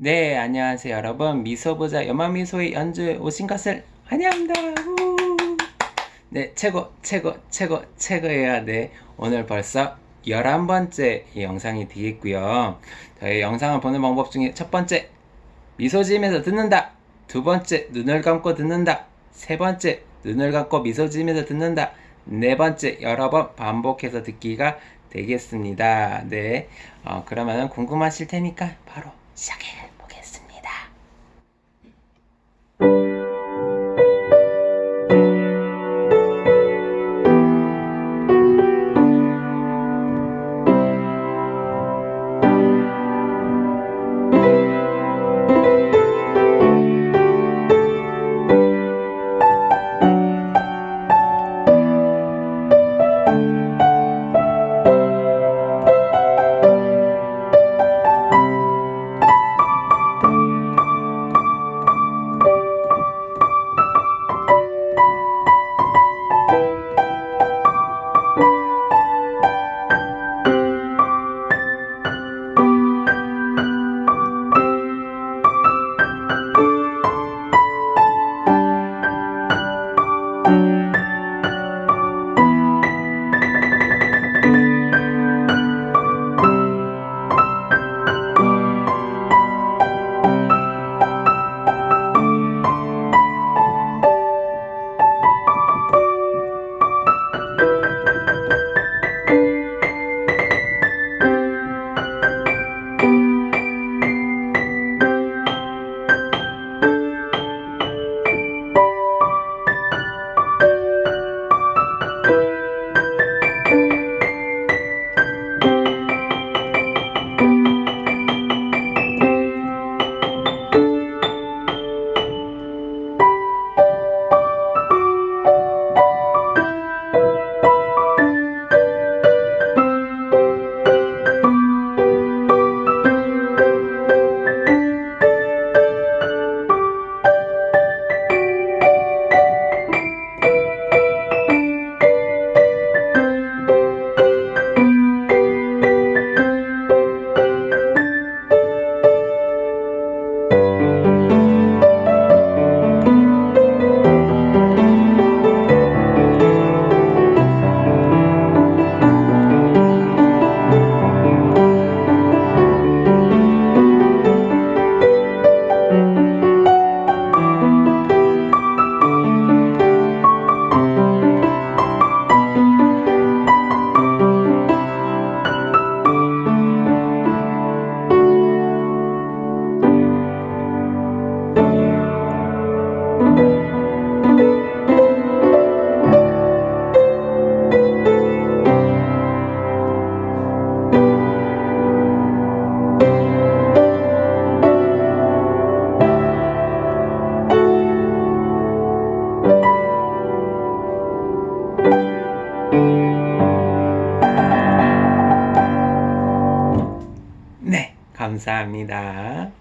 네, 안녕하세요, 여러분. 미소보자 연마미소의 연주에 오신 것을 환영합니다. 우! 네, 최고, 최고, 최고, 최고예요. 네, 오늘 벌써 11번째 영상이 되겠고요. 저희 영상을 보는 방법 중에 첫 번째, 미소 지으면서 듣는다. 두 번째, 눈을 감고 듣는다. 세 번째, 눈을 감고 미소 지으면서 듣는다. 네 번째, 여러 번 반복해서 듣기가 되겠습니다. 네, 어, 그러면 궁금하실 테니까 바로 시작해 보겠습니다. 감사합니다.